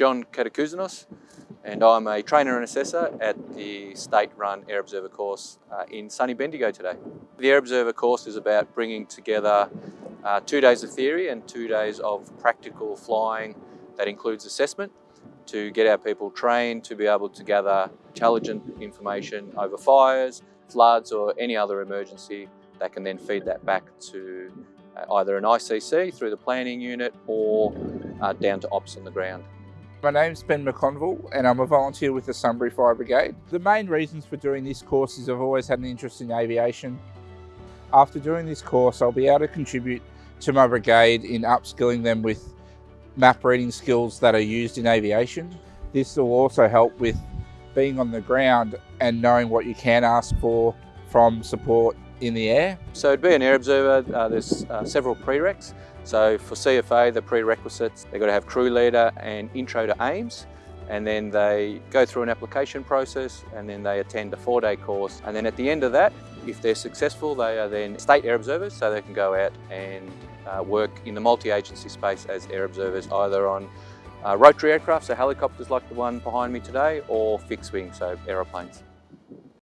John Katakouzanos and I'm a trainer and assessor at the state-run Air Observer course uh, in sunny Bendigo today. The Air Observer course is about bringing together uh, two days of theory and two days of practical flying that includes assessment to get our people trained to be able to gather intelligent information over fires, floods or any other emergency that can then feed that back to uh, either an ICC through the planning unit or uh, down to ops on the ground. My name's Ben McConville and I'm a volunteer with the Sunbury Fire Brigade. The main reasons for doing this course is I've always had an interest in aviation. After doing this course I'll be able to contribute to my brigade in upskilling them with map reading skills that are used in aviation. This will also help with being on the ground and knowing what you can ask for from support in the air. So to be an air observer, uh, there's uh, several prereqs. So for CFA, the prerequisites, they've got to have crew leader and intro to AIIMS, and then they go through an application process, and then they attend a four-day course. And then at the end of that, if they're successful, they are then state air observers, so they can go out and uh, work in the multi-agency space as air observers, either on uh, rotary aircraft, so helicopters like the one behind me today, or fixed wing, so aeroplanes.